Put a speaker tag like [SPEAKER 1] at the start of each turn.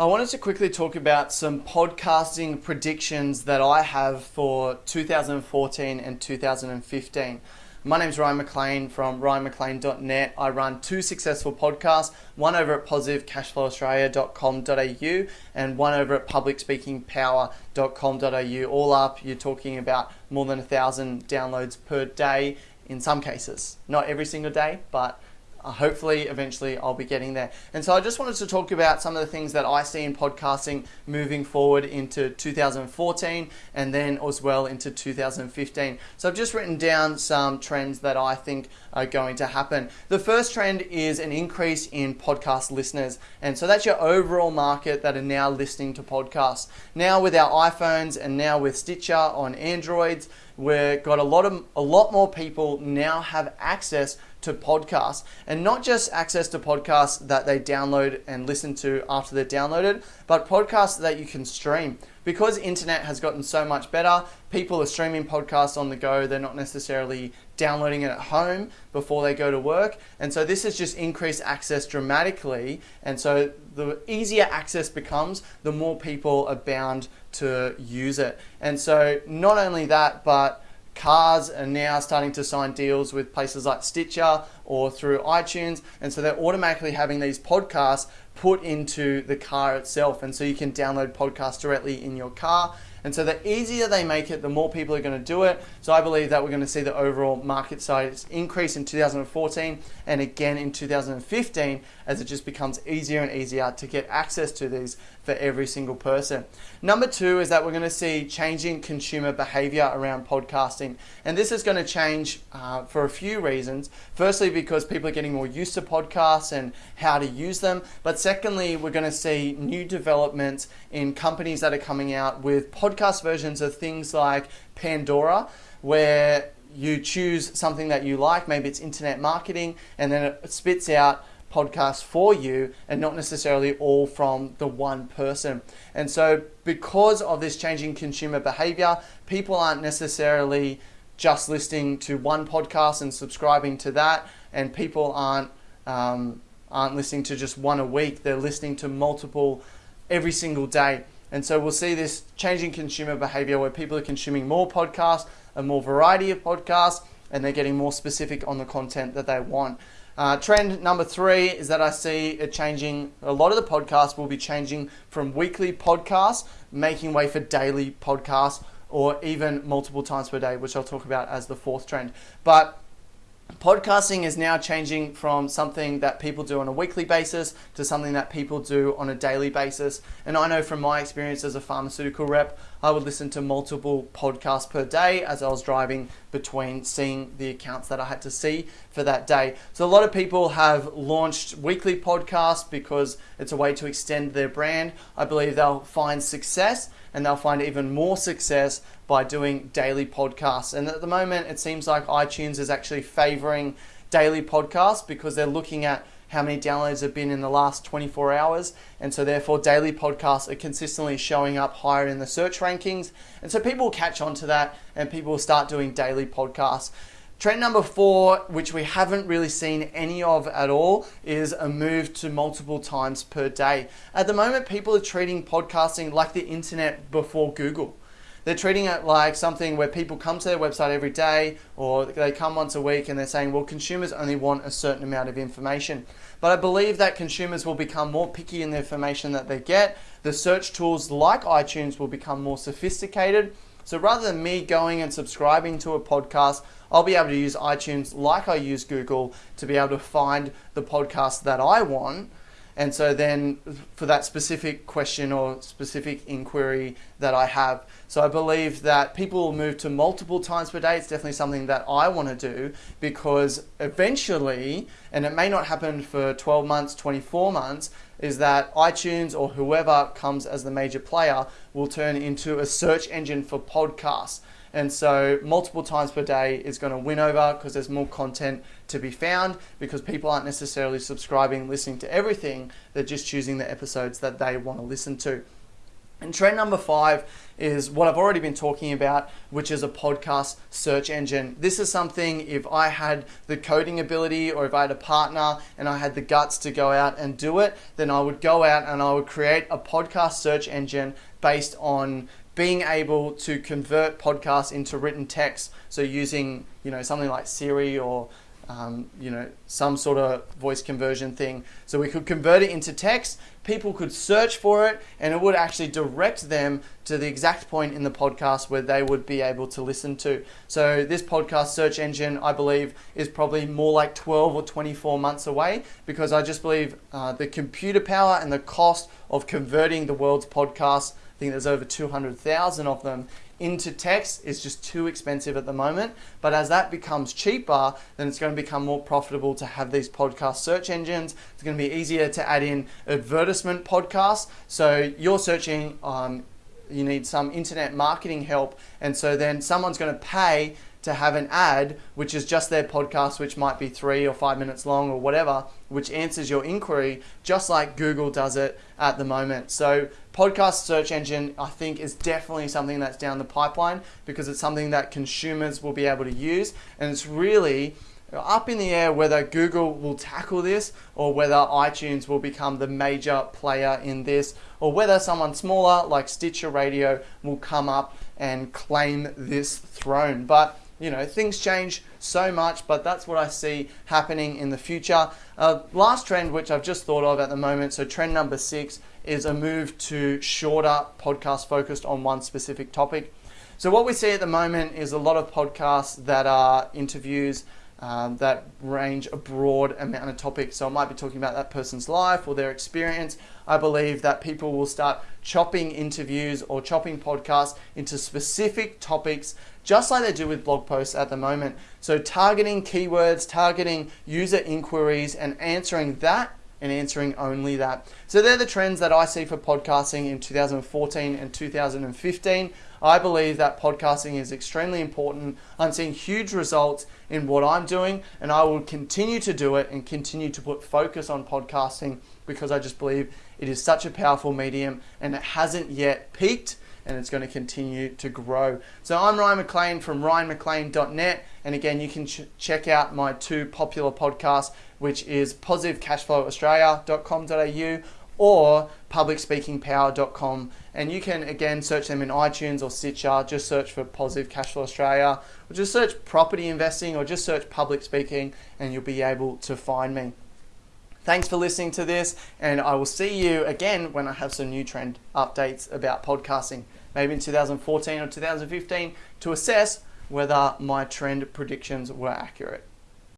[SPEAKER 1] I wanted to quickly talk about some podcasting predictions that I have for 2014 and 2015. My name is Ryan McLean from ryanmclean.net. I run two successful podcasts, one over at positivecashflowaustralia.com.au and one over at publicspeakingpower.com.au. All up, you're talking about more than a thousand downloads per day in some cases. Not every single day, but Uh, hopefully eventually I'll be getting there. And so I just wanted to talk about some of the things that I see in podcasting moving forward into 2014 and then as well into 2015. So I've just written down some trends that I think are going to happen. The first trend is an increase in podcast listeners. And so that's your overall market that are now listening to podcasts. Now with our iPhones and now with Stitcher on Androids, we've got a lot of a lot more people now have access to podcasts and not just access to podcasts that they download and listen to after they're downloaded, but podcasts that you can stream. Because internet has gotten so much better, people are streaming podcasts on the go. They're not necessarily downloading it at home before they go to work. And so this has just increased access dramatically. And so the easier access becomes, the more people are bound to use it. And so not only that, but Cars are now starting to sign deals with places like Stitcher or through iTunes, and so they're automatically having these podcasts put into the car itself, and so you can download podcasts directly in your car. And so the easier they make it, the more people are going to do it. So I believe that we're going to see the overall market size increase in 2014 and again in 2015 as it just becomes easier and easier to get access to these for every single person. Number two is that we're going to see changing consumer behavior around podcasting. And this is going to change uh, for a few reasons. Firstly, because people are getting more used to podcasts and how to use them. But secondly, we're going to see new developments in companies that are coming out with podcast versions of things like Pandora, where you choose something that you like, maybe it's internet marketing, and then it spits out podcasts for you and not necessarily all from the one person. And so, because of this changing consumer behavior, people aren't necessarily just listening to one podcast and subscribing to that, and people aren't um, aren't listening to just one a week. They're listening to multiple every single day. And so we'll see this changing consumer behavior where people are consuming more podcasts, a more variety of podcasts, and they're getting more specific on the content that they want. Uh, trend number three is that I see a changing. A lot of the podcasts will be changing from weekly podcasts, making way for daily podcasts, or even multiple times per day, which I'll talk about as the fourth trend. But Podcasting is now changing from something that people do on a weekly basis to something that people do on a daily basis. And I know from my experience as a pharmaceutical rep, I would listen to multiple podcasts per day as I was driving between seeing the accounts that I had to see for that day. So, a lot of people have launched weekly podcasts because it's a way to extend their brand. I believe they'll find success and they'll find even more success by doing daily podcasts. And at the moment, it seems like iTunes is actually favoring daily podcasts because they're looking at how many downloads have been in the last 24 hours. And so, therefore, daily podcasts are consistently showing up higher in the search rankings. And so, people will catch on to that and people will start doing daily podcasts. Trend number four, which we haven't really seen any of at all, is a move to multiple times per day. At the moment, people are treating podcasting like the internet before Google. They're treating it like something where people come to their website every day or they come once a week and they're saying, well, consumers only want a certain amount of information. But I believe that consumers will become more picky in the information that they get. The search tools like iTunes will become more sophisticated so rather than me going and subscribing to a podcast, I'll be able to use iTunes like I use Google to be able to find the podcast that I want. And so then for that specific question or specific inquiry that I have. So I believe that people will move to multiple times per day. It's definitely something that I want to do because eventually, and it may not happen for 12 months, 24 months, is that iTunes or whoever comes as the major player will turn into a search engine for podcasts. And so, multiple times per day is going to win over because there's more content to be found because people aren't necessarily subscribing, listening to everything. They're just choosing the episodes that they want to listen to. And trend number five is what I've already been talking about, which is a podcast search engine. This is something if I had the coding ability or if I had a partner and I had the guts to go out and do it, then I would go out and I would create a podcast search engine based on being able to convert podcasts into written text. So using, you know, something like Siri or um, you know, some sort of voice conversion thing. So we could convert it into text. People could search for it, and it would actually direct them to the exact point in the podcast where they would be able to listen to. So this podcast search engine, I believe, is probably more like 12 or 24 months away because I just believe uh, the computer power and the cost of converting the world's podcasts. Think there's over 200,000 of them into text is just too expensive at the moment. But as that becomes cheaper, then it's going to become more profitable to have these podcast search engines. It's going to be easier to add in advertisement podcasts. So you're searching, um, you need some internet marketing help, and so then someone's going to pay to have an ad, which is just their podcast, which might be three or five minutes long or whatever, which answers your inquiry, just like Google does it at the moment. So, podcast search engine, I think, is definitely something that's down the pipeline because it's something that consumers will be able to use. And it's really up in the air whether Google will tackle this or whether iTunes will become the major player in this or whether someone smaller like Stitcher Radio will come up and claim this throne. But you know, things change so much, but that's what I see happening in the future. Uh, last trend, which I've just thought of at the moment, so trend number six is a move to shorter podcasts focused on one specific topic. So, what we see at the moment is a lot of podcasts that are interviews um, that range a broad amount of topics. So, I might be talking about that person's life or their experience. I believe that people will start chopping interviews or chopping podcasts into specific topics just like they do with blog posts at the moment. So, targeting keywords, targeting user inquiries, and answering that and answering only that. So, they're the trends that I see for podcasting in 2014 and 2015. I believe that podcasting is extremely important. I'm seeing huge results in what I'm doing, and I will continue to do it and continue to put focus on podcasting because I just believe it is such a powerful medium and it hasn't yet peaked and it's going to continue to grow. So I'm Ryan McLean from ryanmclean.net, and again, you can ch- check out my two popular podcasts, which is positivecashflowaustralia.com.au or publicspeakingpower.com. And you can again search them in iTunes or Stitcher. Just search for Positive Cashflow Australia, or just search property investing, or just search public speaking, and you'll be able to find me. Thanks for listening to this, and I will see you again when I have some new trend updates about podcasting, maybe in 2014 or 2015, to assess whether my trend predictions were accurate.